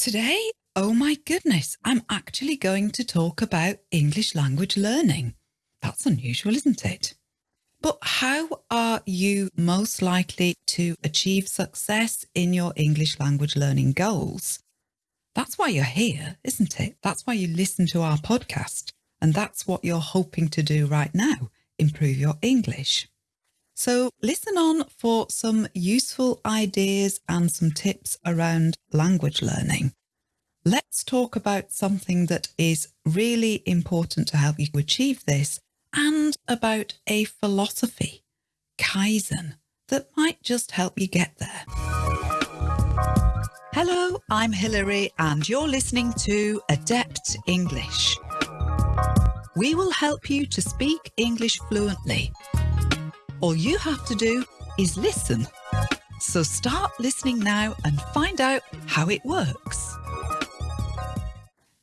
Today, oh my goodness, I'm actually going to talk about English language learning. That's unusual, isn't it? But how are you most likely to achieve success in your English language learning goals? That's why you're here, isn't it? That's why you listen to our podcast. And that's what you're hoping to do right now, improve your English. So listen on for some useful ideas and some tips around language learning. Let's talk about something that is really important to help you achieve this and about a philosophy, Kaizen, that might just help you get there. Hello, I'm Hilary and you're listening to Adept English. We will help you to speak English fluently. All you have to do is listen. So start listening now and find out how it works.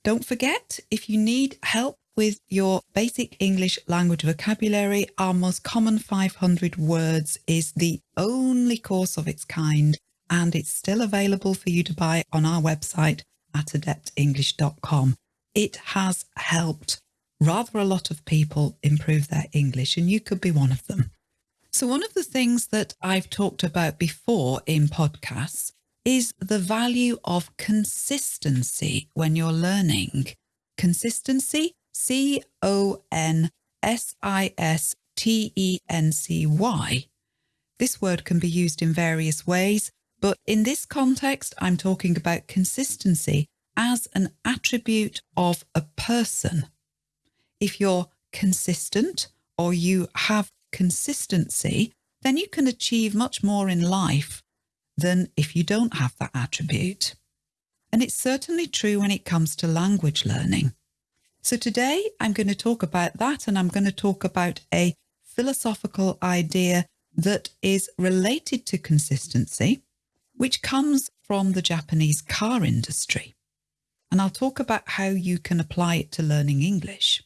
Don't forget, if you need help with your basic English language vocabulary, our most common 500 words is the only course of its kind, and it's still available for you to buy on our website at adeptenglish.com. It has helped rather a lot of people improve their English, and you could be one of them. So, one of the things that I've talked about before in podcasts is the value of consistency when you're learning. Consistency, C O N S I S T E N C Y. This word can be used in various ways, but in this context, I'm talking about consistency as an attribute of a person. If you're consistent or you have consistency, then you can achieve much more in life than if you don't have that attribute. And it's certainly true when it comes to language learning. So today I'm going to talk about that and I'm going to talk about a philosophical idea that is related to consistency, which comes from the Japanese car industry. And I'll talk about how you can apply it to learning English.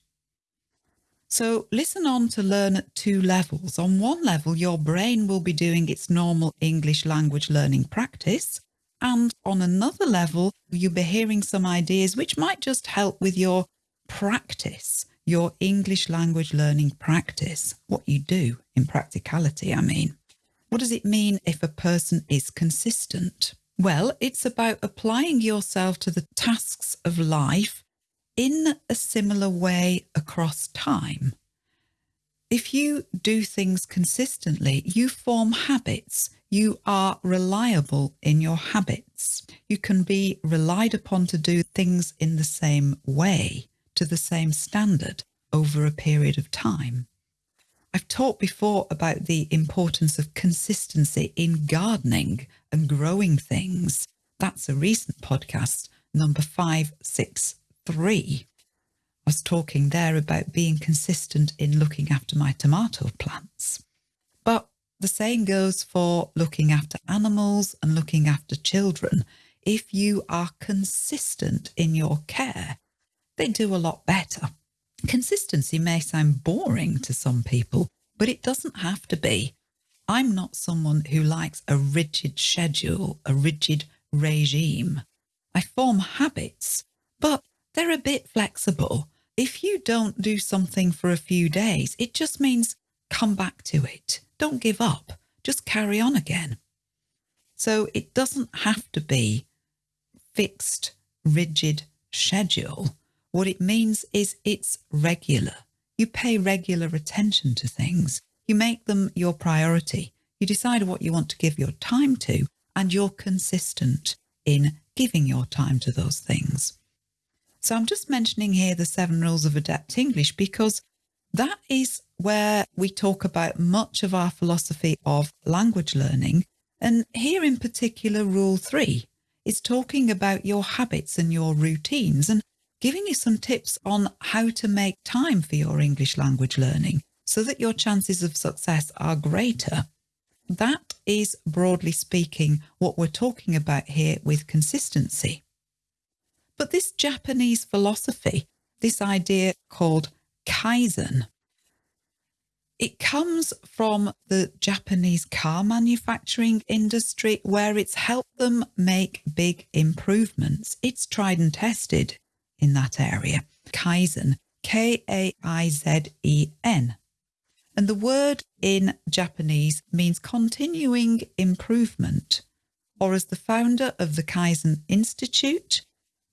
So listen on to learn at two levels. On one level, your brain will be doing its normal English language learning practice. And on another level, you'll be hearing some ideas which might just help with your practice, your English language learning practice, what you do in practicality, I mean. What does it mean if a person is consistent? Well, it's about applying yourself to the tasks of life in a similar way across time. If you do things consistently, you form habits. You are reliable in your habits. You can be relied upon to do things in the same way, to the same standard over a period of time. I've talked before about the importance of consistency in gardening and growing things. That's a recent podcast, number 563 three, I was talking there about being consistent in looking after my tomato plants. But the saying goes for looking after animals and looking after children. If you are consistent in your care, they do a lot better. Consistency may sound boring to some people, but it doesn't have to be. I'm not someone who likes a rigid schedule, a rigid regime. I form habits, but they're a bit flexible. If you don't do something for a few days, it just means come back to it. Don't give up. Just carry on again. So it doesn't have to be fixed, rigid schedule. What it means is it's regular. You pay regular attention to things. You make them your priority. You decide what you want to give your time to, and you're consistent in giving your time to those things. So I'm just mentioning here the seven rules of adept English because that is where we talk about much of our philosophy of language learning. And here in particular, rule three is talking about your habits and your routines and giving you some tips on how to make time for your English language learning so that your chances of success are greater. That is, broadly speaking, what we're talking about here with consistency. But this Japanese philosophy, this idea called Kaizen, It comes from the Japanese car manufacturing industry where it's helped them make big improvements. It's tried and tested in that area. Kaizen, K A I Z E N. And the word in Japanese means continuing improvement, or as the founder of the Kaizen Institute,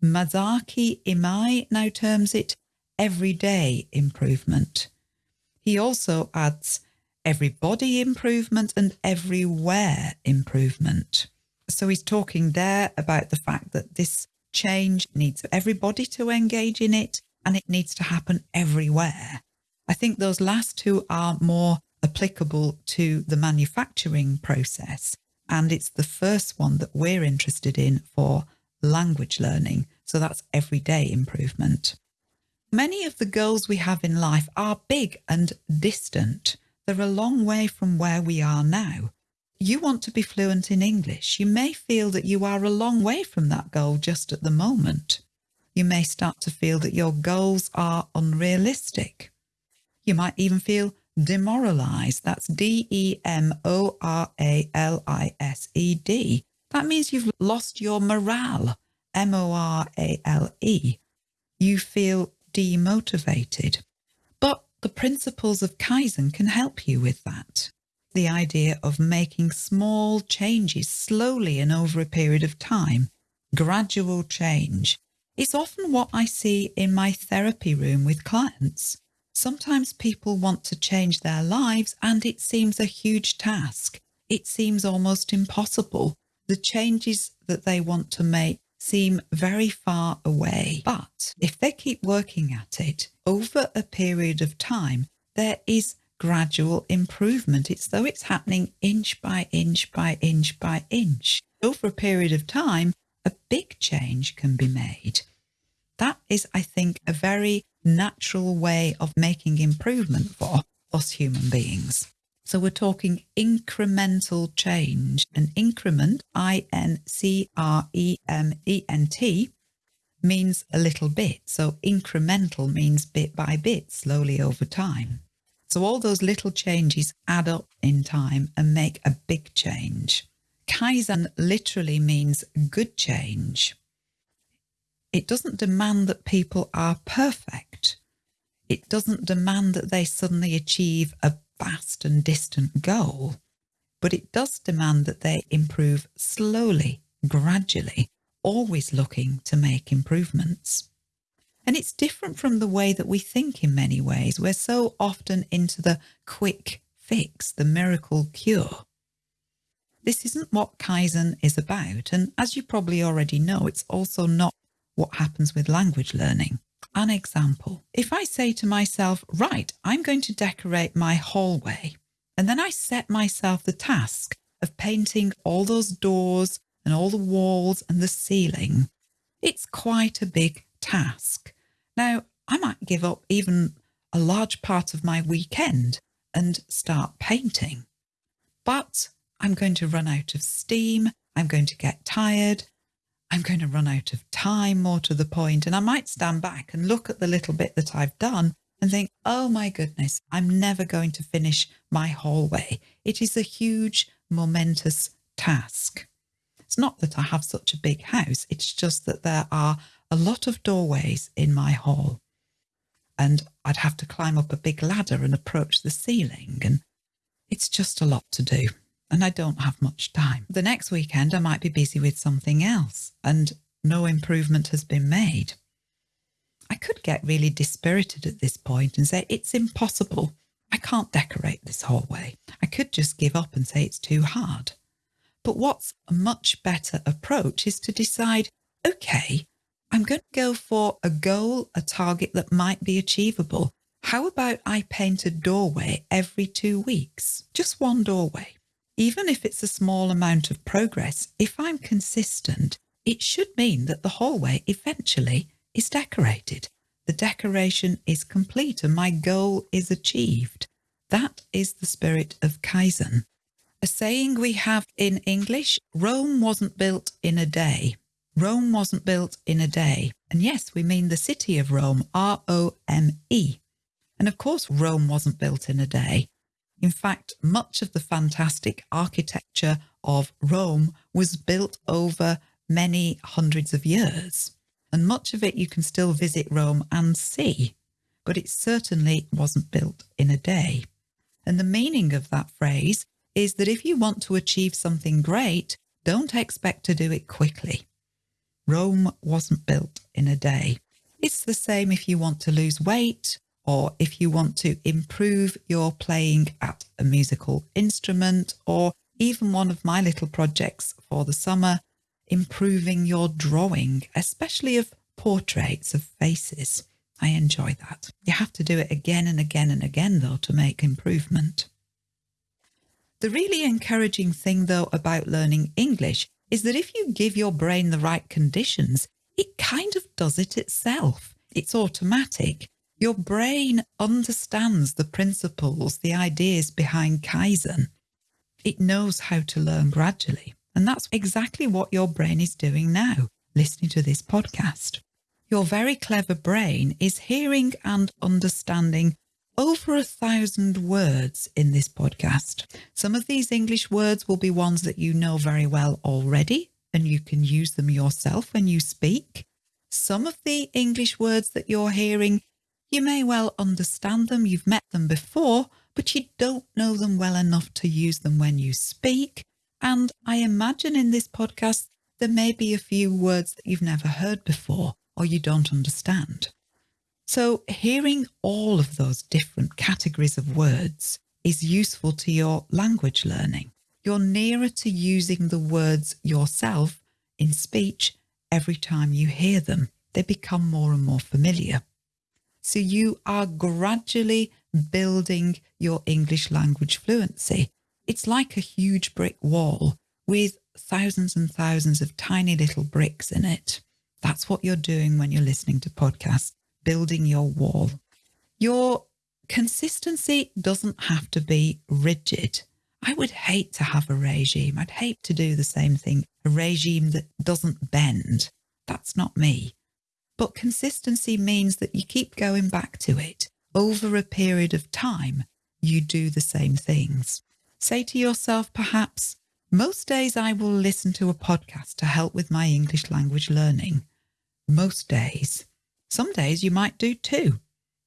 Masaaki Imai now terms it everyday improvement. He also adds everybody improvement and everywhere improvement. So he's talking there about the fact that this change needs everybody to engage in it and it needs to happen everywhere. I think those last two are more applicable to the manufacturing process. And it's the first one that we're interested in for language learning. So that's everyday improvement. Many of the goals we have in life are big and distant. They're a long way from where we are now. You want to be fluent in English. You may feel that you are a long way from that goal just at the moment. You may start to feel that your goals are unrealistic. You might even feel demoralized. That's D E M O R A L I S E D. That means you've lost your morale. M O R A L E. You feel demotivated. But the principles of Kaizen can help you with that. The idea of making small changes slowly and over a period of time, gradual change, is often what I see in my therapy room with clients. Sometimes people want to change their lives and it seems a huge task. It seems almost impossible. The changes that they want to make seem very far away. But if they keep working at it over a period of time, there is gradual improvement. It's though it's happening inch by inch by inch by inch. Over a period of time, a big change can be made. That is, I think, a very natural way of making improvement for us human beings. So we're talking incremental change. An increment, I N C R E M E N T, means a little bit. So incremental means bit by bit, slowly over time. So all those little changes add up in time and make a big change. Kaizen literally means good change. It doesn't demand that people are perfect. It doesn't demand that they suddenly achieve a vast and distant goal, but it does demand that they improve slowly, gradually, always looking to make improvements. And it's different from the way that we think in many ways. We're so often into the quick fix, the miracle cure. This isn't what Kaizen is about. And as you probably already know, it's also not what happens with language learning an example. If I say to myself, right, I'm going to decorate my hallway, and then I set myself the task of painting all those doors and all the walls and the ceiling, it's quite a big task. Now, I might give up even a large part of my weekend and start painting. But I'm going to run out of steam, I'm going to get tired, I'm going to run out of time, more to the point, and I might stand back and look at the little bit that I've done and think, oh my goodness, I'm never going to finish my hallway. It is a huge, momentous task. It's not that I have such a big house, it's just that there are a lot of doorways in my hall. And I'd have to climb up a big ladder and approach the ceiling, and it's just a lot to do and I don't have much time. The next weekend, I might be busy with something else and no improvement has been made. I could get really dispirited at this point and say, it's impossible. I can't decorate this hallway. I could just give up and say it's too hard. But what's a much better approach is to decide, okay, I'm going to go for a goal, a target that might be achievable. How about I paint a doorway every two weeks? Just one doorway. Even if it's a small amount of progress, if I'm consistent, it should mean that the hallway eventually is decorated. The decoration is complete and my goal is achieved. That is the spirit of Kaizen. A saying we have in English, Rome wasn't built in a day. Rome wasn't built in a day. And yes, we mean the city of Rome, R-O-M-E. And of course, Rome wasn't built in a day. In fact, much of the fantastic architecture of Rome was built over many hundreds of years. And much of it you can still visit Rome and see, but it certainly wasn't built in a day. And the meaning of that phrase is that if you want to achieve something great, don't expect to do it quickly. Rome wasn't built in a day. It's the same if you want to lose weight or if you want to improve your playing at a musical instrument, or even one of my little projects for the summer, improving your drawing, especially of portraits of faces. I enjoy that. You have to do it again and again and again, though, to make improvement. The really encouraging thing, though, about learning English is that if you give your brain the right conditions, it kind of does it itself. It's automatic. Your brain understands the principles, the ideas behind Kaizen. It knows how to learn gradually. And that's exactly what your brain is doing now, listening to this podcast. Your very clever brain is hearing and understanding over a thousand words in this podcast. Some of these English words will be ones that you know very well already, and you can use them yourself when you speak. Some of the English words that you're hearing you may well understand them, you've met them before, but you don't know them well enough to use them when you speak. And I imagine in this podcast, there may be a few words that you've never heard before or you don't understand. So hearing all of those different categories of words is useful to your language learning. You're nearer to using the words yourself in speech every time you hear them. They become more and more familiar. So you are gradually building your English language fluency. It's like a huge brick wall with thousands and thousands of tiny little bricks in it. That's what you're doing when you're listening to podcasts, building your wall. Your consistency doesn't have to be rigid. I would hate to have a regime. I'd hate to do the same thing, a regime that doesn't bend. That's not me. But consistency means that you keep going back to it. Over a period of time, you do the same things. Say to yourself, perhaps, most days I will listen to a podcast to help with my English language learning. Most days. Some days you might do two.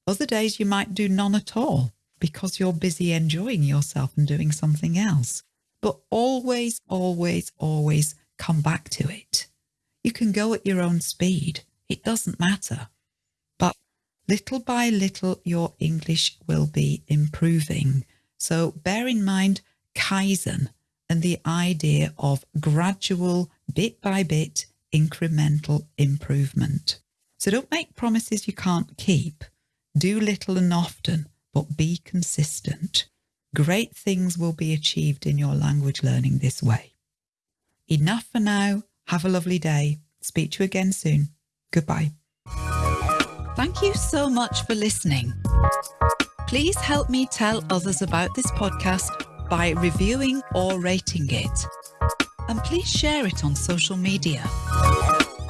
Other days you might do none at all because you're busy enjoying yourself and doing something else. But always, always, always come back to it. You can go at your own speed. It doesn't matter. But little by little, your English will be improving. So bear in mind Kaizen and the idea of gradual, bit by bit, incremental improvement. So don't make promises you can't keep. Do little and often, but be consistent. Great things will be achieved in your language learning this way. Enough for now. Have a lovely day. Speak to you again soon. Goodbye. Thank you so much for listening. Please help me tell others about this podcast by reviewing or rating it. And please share it on social media.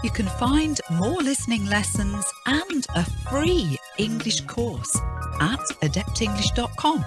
You can find more listening lessons and a free English course at adeptenglish.com.